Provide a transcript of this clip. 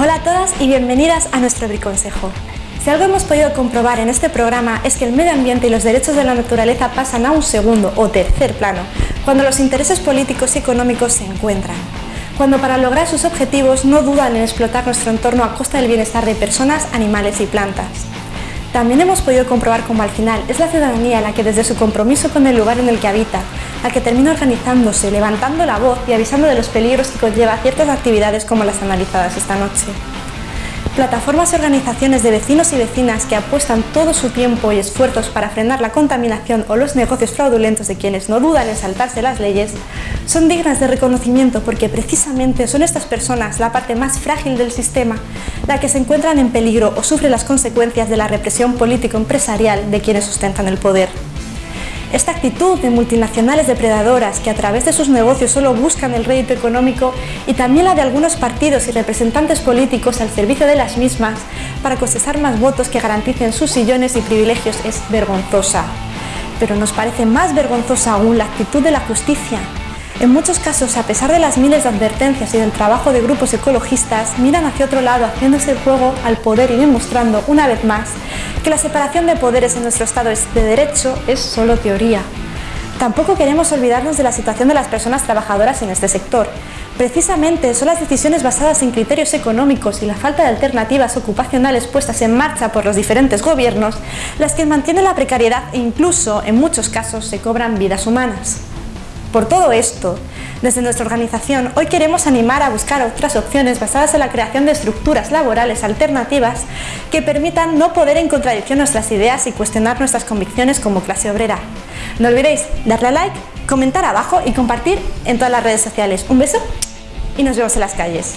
Hola a todas y bienvenidas a nuestro Briconsejo. Si algo hemos podido comprobar en este programa es que el medio ambiente y los derechos de la naturaleza pasan a un segundo o tercer plano cuando los intereses políticos y económicos se encuentran. Cuando para lograr sus objetivos no dudan en explotar nuestro entorno a costa del bienestar de personas, animales y plantas. También hemos podido comprobar cómo al final es la ciudadanía la que desde su compromiso con el lugar en el que habita, la que termina organizándose, levantando la voz y avisando de los peligros que conlleva ciertas actividades como las analizadas esta noche. Plataformas y organizaciones de vecinos y vecinas que apuestan todo su tiempo y esfuerzos para frenar la contaminación o los negocios fraudulentos de quienes no dudan en saltarse las leyes, son dignas de reconocimiento porque precisamente son estas personas la parte más frágil del sistema, la que se encuentran en peligro o sufre las consecuencias de la represión político-empresarial de quienes sustentan el poder. Esta actitud de multinacionales depredadoras que a través de sus negocios solo buscan el rédito económico y también la de algunos partidos y representantes políticos al servicio de las mismas para cosechar más votos que garanticen sus sillones y privilegios es vergonzosa. Pero nos parece más vergonzosa aún la actitud de la justicia, en muchos casos, a pesar de las miles de advertencias y del trabajo de grupos ecologistas, miran hacia otro lado haciéndose el juego al poder y demostrando, una vez más, que la separación de poderes en nuestro Estado de derecho es solo teoría. Tampoco queremos olvidarnos de la situación de las personas trabajadoras en este sector. Precisamente son las decisiones basadas en criterios económicos y la falta de alternativas ocupacionales puestas en marcha por los diferentes gobiernos las que mantienen la precariedad e incluso, en muchos casos, se cobran vidas humanas. Por todo esto, desde nuestra organización hoy queremos animar a buscar otras opciones basadas en la creación de estructuras laborales alternativas que permitan no poder en contradicción nuestras ideas y cuestionar nuestras convicciones como clase obrera. No olvidéis darle a like, comentar abajo y compartir en todas las redes sociales. Un beso y nos vemos en las calles.